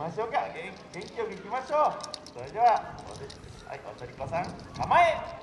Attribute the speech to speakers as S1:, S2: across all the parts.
S1: ましょうか。元気元気よくいきましょう。それでははいおとりこさん構え。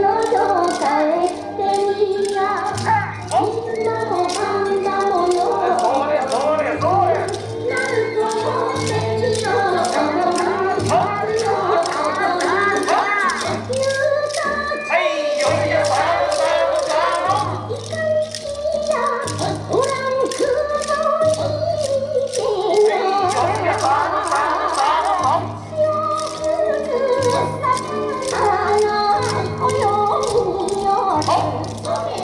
S2: のどうかへ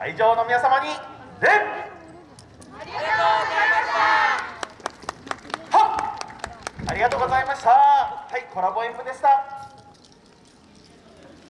S1: 会場の皆様に礼ありがとう
S2: ございましたは
S1: ありがとうございました。はいコラボ演舞でした。